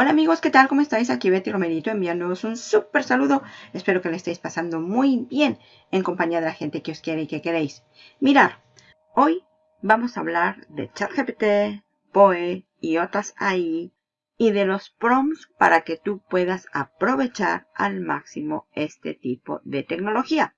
Hola amigos, ¿qué tal? ¿Cómo estáis? Aquí Betty Romerito enviándoos un súper saludo. Espero que le estéis pasando muy bien en compañía de la gente que os quiere y que queréis. Mirar, hoy vamos a hablar de ChatGPT, POE y otras AI y de los prompts para que tú puedas aprovechar al máximo este tipo de tecnología.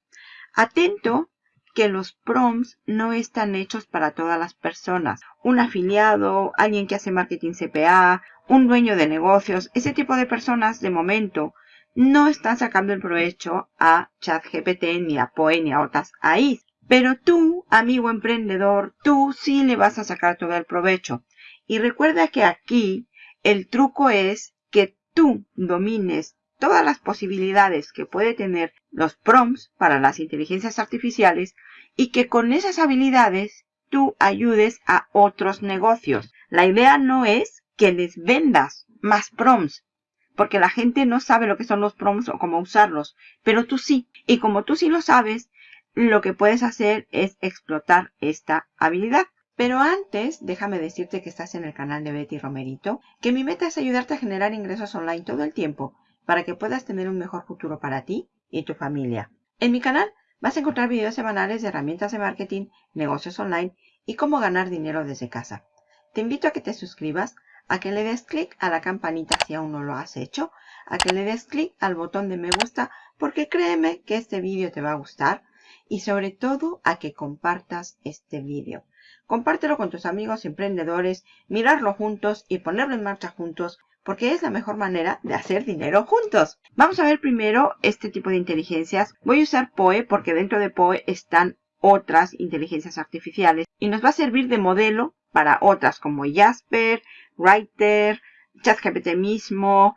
Atento que los prompts no están hechos para todas las personas. Un afiliado, alguien que hace marketing CPA, un dueño de negocios, ese tipo de personas de momento no están sacando el provecho a ChatGPT ni a Poe ni a otras AI. Pero tú, amigo emprendedor, tú sí le vas a sacar todo el provecho. Y recuerda que aquí el truco es que tú domines todas las posibilidades que puede tener los prompts para las inteligencias artificiales y que con esas habilidades tú ayudes a otros negocios. La idea no es que les vendas más prompts. Porque la gente no sabe lo que son los prompts o cómo usarlos. Pero tú sí. Y como tú sí lo sabes, lo que puedes hacer es explotar esta habilidad. Pero antes, déjame decirte que estás en el canal de Betty Romerito, que mi meta es ayudarte a generar ingresos online todo el tiempo para que puedas tener un mejor futuro para ti y tu familia. En mi canal vas a encontrar videos semanales de herramientas de marketing, negocios online y cómo ganar dinero desde casa. Te invito a que te suscribas a que le des clic a la campanita si aún no lo has hecho, a que le des clic al botón de me gusta porque créeme que este vídeo te va a gustar y sobre todo a que compartas este vídeo. Compártelo con tus amigos emprendedores, mirarlo juntos y ponerlo en marcha juntos porque es la mejor manera de hacer dinero juntos. Vamos a ver primero este tipo de inteligencias. Voy a usar POE porque dentro de POE están otras inteligencias artificiales y nos va a servir de modelo para otras como Jasper, Writer, ChatGPT mismo,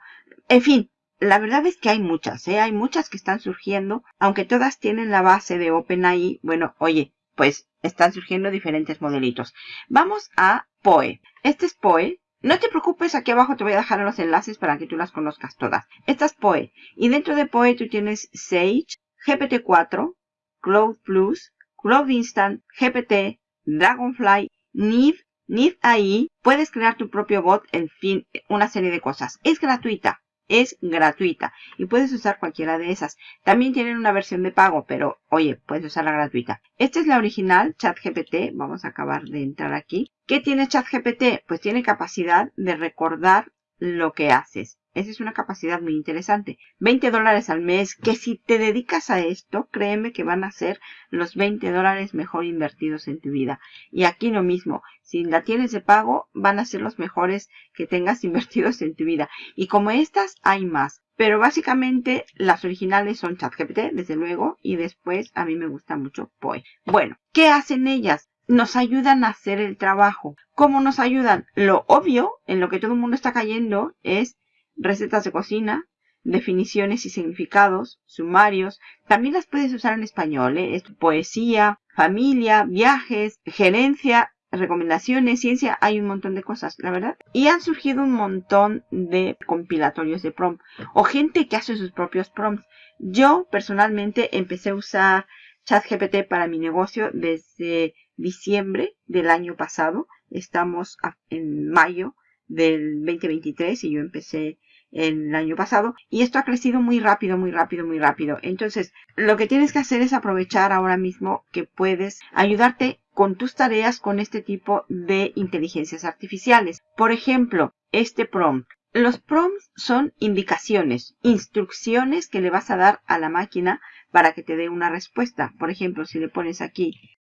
en fin, la verdad es que hay muchas, ¿eh? hay muchas que están surgiendo, aunque todas tienen la base de OpenAI, bueno, oye, pues están surgiendo diferentes modelitos. Vamos a POE. Este es POE. No te preocupes, aquí abajo te voy a dejar los enlaces para que tú las conozcas todas. Esta es POE. Y dentro de POE tú tienes Sage, GPT-4, Cloud Plus, Cloud Instant, GPT, Dragonfly, Neve Nid ahí, puedes crear tu propio bot, en fin, una serie de cosas. Es gratuita, es gratuita y puedes usar cualquiera de esas. También tienen una versión de pago, pero oye, puedes usar la gratuita. Esta es la original, ChatGPT. Vamos a acabar de entrar aquí. ¿Qué tiene ChatGPT? Pues tiene capacidad de recordar lo que haces. Esa es una capacidad muy interesante. 20 dólares al mes, que si te dedicas a esto, créeme que van a ser los 20 dólares mejor invertidos en tu vida. Y aquí lo mismo, si la tienes de pago, van a ser los mejores que tengas invertidos en tu vida. Y como estas, hay más. Pero básicamente las originales son ChatGPT, desde luego, y después a mí me gusta mucho POE. Bueno, ¿qué hacen ellas? Nos ayudan a hacer el trabajo. ¿Cómo nos ayudan? Lo obvio, en lo que todo el mundo está cayendo, es recetas de cocina, definiciones y significados, sumarios. También las puedes usar en español, ¿eh? poesía, familia, viajes, gerencia, recomendaciones, ciencia, hay un montón de cosas, la verdad. Y han surgido un montón de compilatorios de prompt o gente que hace sus propios prompts. Yo personalmente empecé a usar ChatGPT para mi negocio desde diciembre del año pasado. Estamos en mayo del 2023 y yo empecé el año pasado y esto ha crecido muy rápido, muy rápido, muy rápido. Entonces, lo que tienes que hacer es aprovechar ahora mismo que puedes ayudarte con tus tareas con este tipo de inteligencias artificiales. Por ejemplo, este prompt. Los prompts son indicaciones, instrucciones que le vas a dar a la máquina para que te dé una respuesta. Por ejemplo, si le pones aquí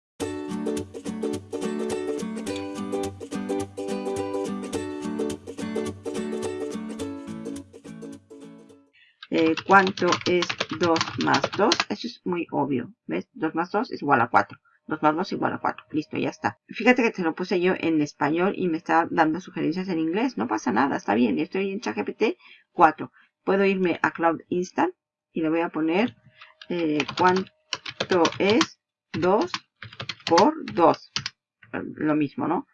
Cuánto es 2 más 2. Eso es muy obvio. ¿Ves? 2 más 2 es igual a 4. 2 más 2 es igual a 4. Listo, ya está. Fíjate que te lo puse yo en español y me está dando sugerencias en inglés. No pasa nada, está bien. Estoy en ChatGPT 4. Puedo irme a Cloud Instant y le voy a poner eh, cuánto es 2 por 2. Lo mismo, ¿no?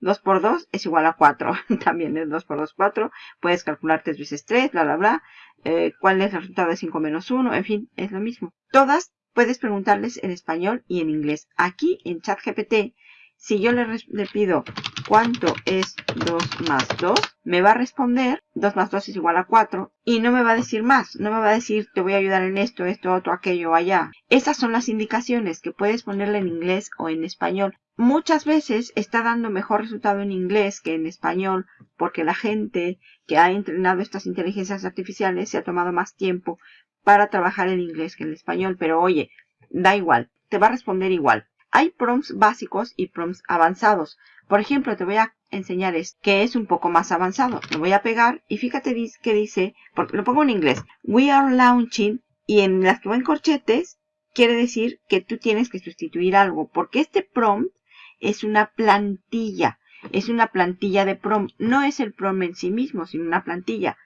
2 por 2 es igual a 4. También es 2 por 2, 4. Puedes calcular 3 veces 3, bla, bla, bla. Eh, ¿Cuál es el resultado de 5 menos 1? En fin, es lo mismo. Todas puedes preguntarles en español y en inglés. Aquí en ChatGPT si yo le, le, pido cuánto es 2 más 2, me va a responder 2 más 2 es igual a 4 y no me va a decir más, no me va a decir te voy a ayudar en esto, esto, otro, aquello, allá. Esas son las indicaciones que puedes ponerle en inglés o en español. Muchas veces está dando mejor resultado en inglés que en español porque la gente que ha entrenado estas inteligencias artificiales se ha tomado más tiempo para trabajar en inglés que en español, pero oye, da igual, te va a responder igual. Hay prompts básicos y prompts avanzados. Por ejemplo, te voy a enseñar este, que es un poco más avanzado. Lo voy a pegar y fíjate que dice, porque lo pongo en inglés, We are launching y en las que van corchetes quiere decir que tú tienes que sustituir algo, porque este prompt es una plantilla, es una plantilla de prompt, no es el prompt en sí mismo, sino una plantilla.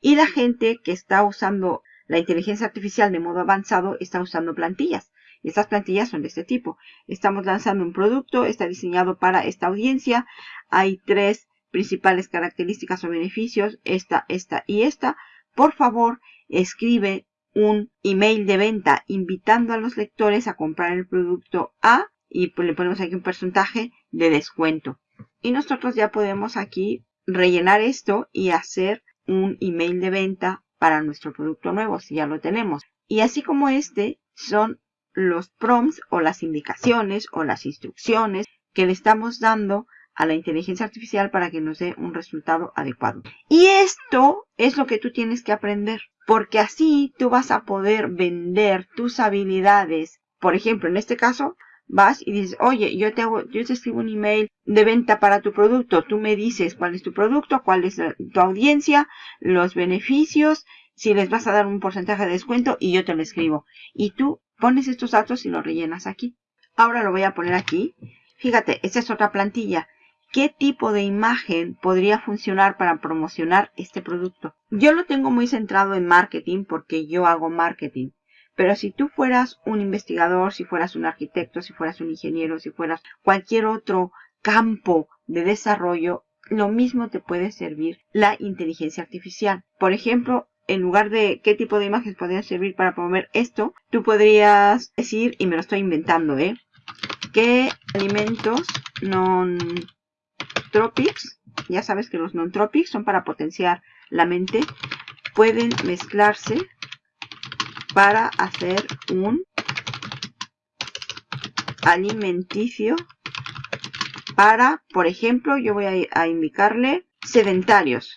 Y la gente que está usando la inteligencia artificial de modo avanzado está usando plantillas. Y estas plantillas son de este tipo. Estamos lanzando un producto, está diseñado para esta audiencia. Hay tres principales características o beneficios, esta, esta y esta. Por favor, escribe un email de venta invitando a los lectores a comprar el producto A y pues le ponemos aquí un porcentaje de descuento. Y nosotros ya podemos aquí rellenar esto y hacer un email de venta para nuestro producto nuevo si ya lo tenemos. Y así como este son los prompts o las indicaciones o las instrucciones que le estamos dando a la inteligencia artificial para que nos dé un resultado adecuado. Y esto es lo que tú tienes que aprender, porque así tú vas a poder vender tus habilidades. Por ejemplo, en este caso, vas y dices, oye, yo te, hago, yo te escribo un email de venta para tu producto. Tú me dices cuál es tu producto, cuál es tu audiencia, los beneficios, si les vas a dar un porcentaje de descuento y yo te lo escribo. Y tú Pones estos datos y los rellenas aquí. Ahora lo voy a poner aquí. Fíjate, esta es otra plantilla. ¿Qué tipo de imagen podría funcionar para promocionar este producto? Yo lo tengo muy centrado en marketing porque yo hago marketing. Pero si tú fueras un investigador, si fueras un arquitecto, si fueras un ingeniero, si fueras cualquier otro campo de desarrollo, lo mismo te puede servir la inteligencia artificial. Por ejemplo, en lugar de qué tipo de imágenes podrían servir para promover esto, tú podrías decir, y me lo estoy inventando, ¿eh? ¿Qué alimentos non-tropics, ya sabes que los non-tropics son para potenciar la mente, pueden mezclarse para hacer un alimenticio para, por ejemplo, yo voy a, indicarle sedentarios.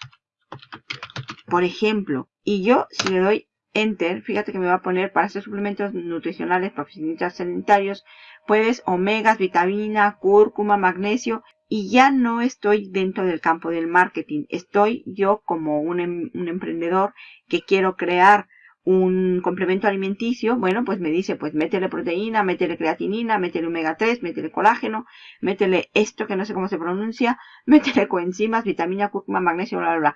Por ejemplo, y yo, si le doy Enter, fíjate que me va a poner para hacer suplementos nutricionales profesionistas sanitarios, puedes omegas, vitamina, cúrcuma, magnesio, y ya no estoy dentro del campo del marketing. Estoy yo como un, em, un emprendedor que quiero crear un complemento alimenticio, bueno, pues me dice, pues métele proteína, métele creatinina, métele omega 3, métele colágeno, métele esto que no sé cómo se pronuncia, métele coenzimas, vitamina, cúrcuma, magnesio, bla, bla, bla.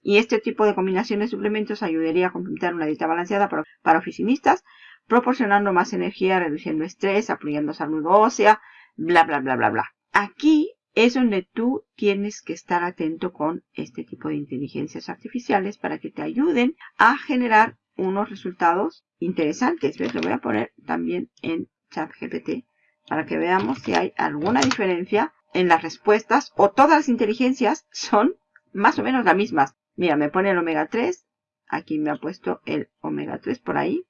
Y este tipo de combinación de suplementos ayudaría a completar una dieta balanceada para, oficinistas, proporcionando más energía, reduciendo estrés, apoyando salud ósea, bla, bla, bla, bla, bla. Aquí es donde tú tienes que estar atento con este tipo de inteligencias artificiales para que te ayuden a generar unos resultados interesantes. ¿Ves? Lo voy a poner también en ChatGPT para que veamos si hay alguna diferencia en las respuestas o todas las inteligencias son más o menos las mismas. Mira, me pone el omega 3. Aquí me ha puesto el omega 3 por ahí.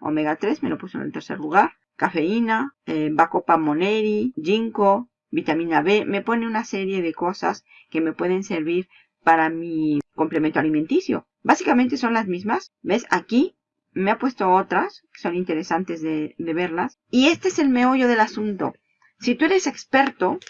Omega 3 me lo puso en el tercer lugar. Cafeína, eh, Bacopa moneri, ginkgo, vitamina B. Me pone una serie de cosas que me pueden servir para mi complemento alimenticio. Básicamente son las mismas. ¿Ves? Aquí me ha puesto otras que son interesantes de, verlas. Y este es el meollo del asunto. Si tú eres experto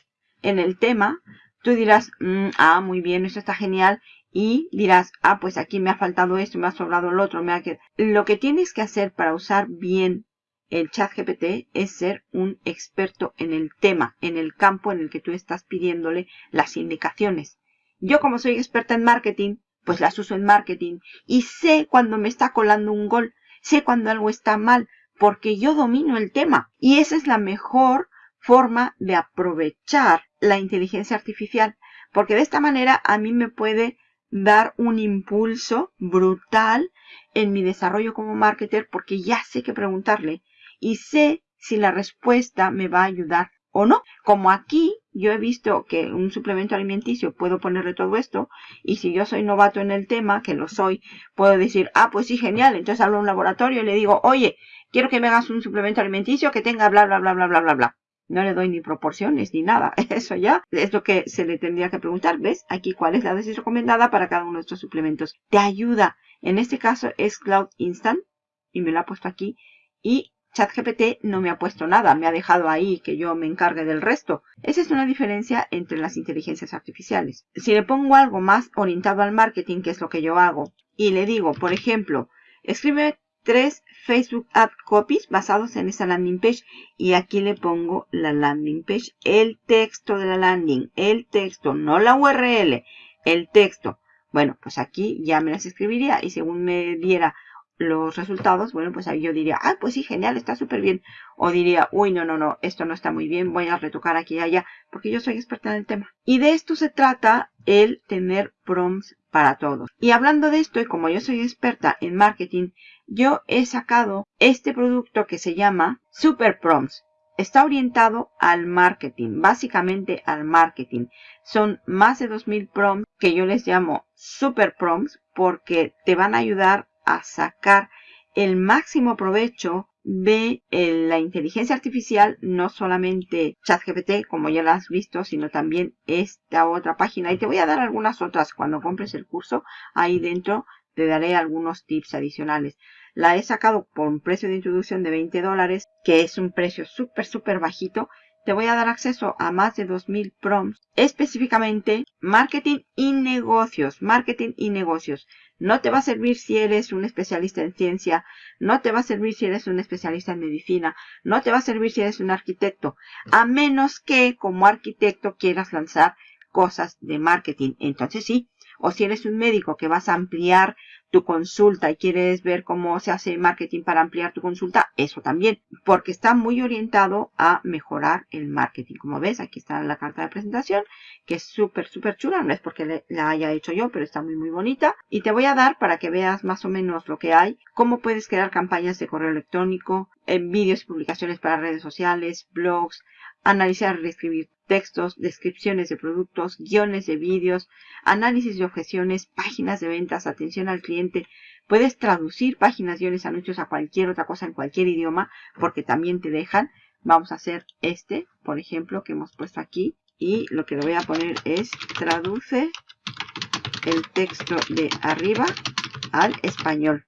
en el tema, tú dirás, mm, ah, muy bien, esto está genial y dirás, ah, pues aquí me ha faltado esto, me ha sobrado el otro, me ha quedado. Lo que tienes que hacer para usar bien el chat GPT es ser un experto en el tema, en el campo en el que tú estás pidiéndole las indicaciones. Yo como soy experta en marketing, pues las uso en marketing y sé cuando me está colando un gol, sé cuando algo está mal, porque yo domino el tema. Y esa es la mejor forma de aprovechar la inteligencia artificial, porque de esta manera a mí me puede dar un impulso brutal en mi desarrollo como marketer porque ya sé qué preguntarle y sé si la respuesta me va a ayudar o no. Como aquí yo he visto que un suplemento alimenticio puedo ponerle todo esto y si yo soy novato en el tema, que lo soy, puedo decir, ah, pues sí, genial. Entonces hablo a un laboratorio y le digo, oye, quiero que me hagas un suplemento alimenticio que tenga bla, bla, bla, bla, bla, bla, bla. No le doy ni proporciones ni nada. Eso ya es lo que se le tendría que preguntar. ¿Ves? Aquí cuál es la dosis recomendada para cada uno de estos suplementos. Te ayuda. En este caso es Cloud Instant. Y me lo ha puesto aquí. Y ChatGPT no me ha puesto nada. Me ha dejado ahí que yo me encargue del resto. Esa es una diferencia entre las inteligencias artificiales. Si le pongo algo más orientado al marketing, que es lo que yo hago, y le digo, por ejemplo, escribe tres Facebook Ad Copies basados en esa landing page y aquí le pongo la landing page, el texto de la landing, el texto, no la URL, el texto. Bueno, pues aquí ya me las escribiría y según me diera los resultados, bueno, pues ahí yo diría, ah, pues sí, genial, está súper bien. O diría, uy, no, no, no, esto no está muy bien, voy a retocar aquí y allá, porque yo soy experta en el tema. Y de esto se trata el tener prompts para todos. Y hablando de esto, y como yo soy experta en marketing, yo he sacado este producto que se llama Super Prompts. Está orientado al marketing, básicamente al marketing. Son más de 2000 prompts que yo les llamo Super Prompts porque te van a ayudar a sacar el máximo provecho de eh, la inteligencia artificial, no solamente ChatGPT, como ya lo has visto, sino también esta otra página. Y te voy a dar algunas otras cuando compres el curso. Ahí dentro te daré algunos tips adicionales. La he sacado por un precio de introducción de 20 dólares, que es un precio súper, súper bajito te voy a dar acceso a más de 2000 prompts, específicamente marketing y negocios, marketing y negocios. No te va a servir si eres un especialista en ciencia, no te va a servir si eres un especialista en medicina, no te va a servir si eres un arquitecto, a menos que como arquitecto quieras lanzar cosas de marketing. Entonces sí, o si eres un médico que vas a ampliar tu consulta y quieres ver cómo se hace marketing para ampliar tu consulta, eso también, porque está muy orientado a mejorar el marketing. Como ves, aquí está la carta de presentación, que es súper, súper chula, no es porque la haya hecho yo, pero está muy, muy bonita. Y te voy a dar para que veas más o menos lo que hay, cómo puedes crear campañas de correo electrónico, en vídeos y publicaciones para redes sociales, blogs, analizar y reescribir textos, descripciones de productos, guiones de vídeos, análisis de objeciones, páginas de ventas, atención al cliente. Puedes traducir páginas, guiones, anuncios a cualquier otra cosa en cualquier idioma porque también te dejan. Vamos a hacer este, por ejemplo, que hemos puesto aquí. Y lo que le voy a poner es traduce el texto de arriba al español.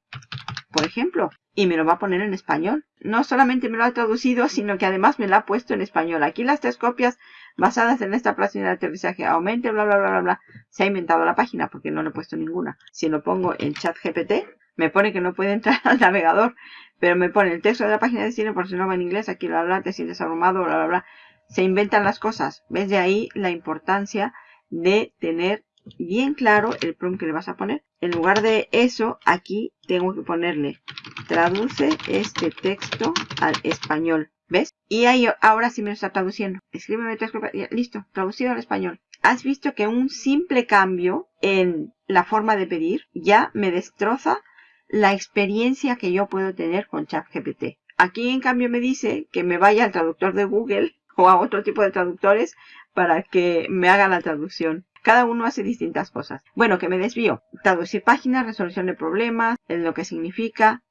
Por ejemplo, y me lo va a poner en español. No solamente me lo ha traducido, sino que además me lo ha puesto en español. Aquí las tres copias basadas en esta página de aterrizaje aumente, bla, bla, bla, bla, bla. Se ha inventado la página porque no le he puesto ninguna. Si lo pongo en chat GPT, me pone que no puede entrar al navegador, pero me pone el texto de la página de cine por si no va en inglés, aquí bla, bla, te sientes abrumado, bla, bla, bla. Se inventan las cosas. ¿Ves de ahí la importancia de tener bien claro el prompt que le vas a poner. En lugar de eso, aquí tengo que ponerle traduce este texto al español. ¿Ves? Y ahí ahora sí me lo está traduciendo. Escríbeme texto. Listo, traducido al español. Has visto que un simple cambio en la forma de pedir ya me destroza la experiencia que yo puedo tener con ChatGPT. Aquí en cambio me dice que me vaya al traductor de Google o a otro tipo de traductores para que me haga la traducción. Cada uno hace distintas cosas. Bueno, que me desvío. Traducir páginas, resolución de problemas, en lo que significa.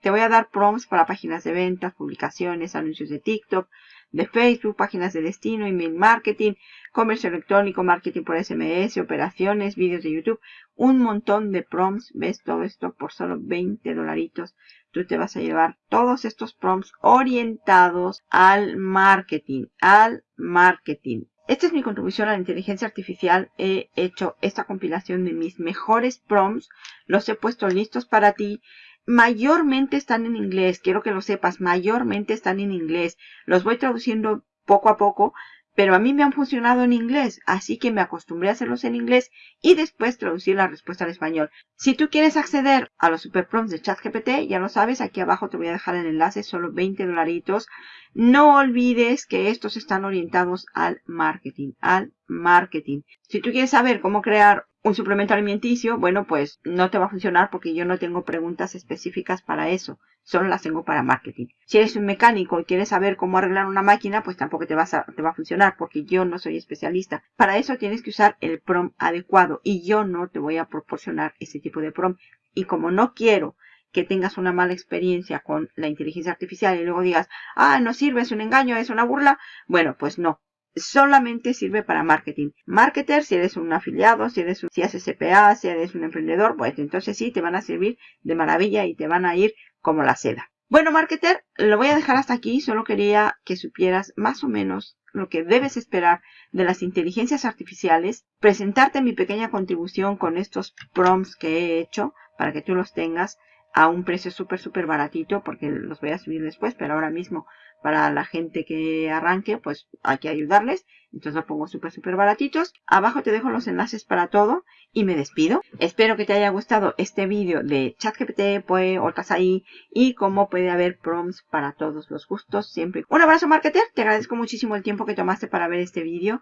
Te voy a dar prompts para páginas de ventas, publicaciones, anuncios de TikTok, de Facebook, páginas de destino, email marketing, comercio electrónico, marketing por SMS, operaciones, vídeos de YouTube, un montón de prompts. ¿Ves todo esto por solo 20 dolaritos? Tú te vas a llevar todos estos prompts orientados al marketing, al marketing. Esta es mi contribución a la inteligencia artificial. He hecho esta compilación de mis mejores prompts. Los he puesto listos para ti. Mayormente están en inglés. Quiero que lo sepas. Mayormente están en inglés. Los voy traduciendo poco a poco pero a mí me han funcionado en inglés, así que me acostumbré a hacerlos en inglés y después traducir la respuesta al español. Si tú quieres acceder a los super prompts de ChatGPT, ya lo sabes, aquí abajo te voy a dejar el enlace, solo 20 dolaritos. No olvides que estos están orientados al marketing, al marketing. Si tú quieres saber cómo crear un suplemento alimenticio, bueno, pues no te va a funcionar porque yo no tengo preguntas específicas para eso. Solo las tengo para marketing. Si eres un mecánico y quieres saber cómo arreglar una máquina, pues tampoco te, vas a, te va a funcionar porque yo no soy especialista. Para eso tienes que usar el prom adecuado y yo no te voy a proporcionar ese tipo de prom. Y como no quiero que tengas una mala experiencia con la inteligencia artificial y luego digas, ah, no sirve, es un engaño, es una burla, bueno, pues no solamente sirve para marketing. Marketer, si eres un afiliado, si eres un, si haces CPA, si eres un emprendedor, pues entonces sí te van a servir de maravilla y te van a ir como la seda. Bueno, marketer, lo voy a dejar hasta aquí. Solo quería que supieras más o menos lo que debes esperar de las inteligencias artificiales, presentarte mi pequeña contribución con estos prompts que he hecho para que tú los tengas a un precio súper, súper baratito, porque los voy a subir después, pero ahora mismo para la gente que arranque, pues hay que ayudarles. Entonces lo pongo súper, súper baratitos. Abajo te dejo los enlaces para todo y me despido. Espero que te haya gustado este vídeo de ChatGPT, otras ahí y cómo puede haber prompts para todos los gustos siempre. Un abrazo, marketer. Te agradezco muchísimo el tiempo que tomaste para ver este vídeo.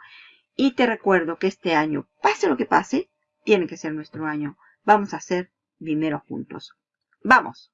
Y te recuerdo que este año, pase lo que pase, tiene que ser nuestro año. Vamos a hacer dinero juntos. Vamos.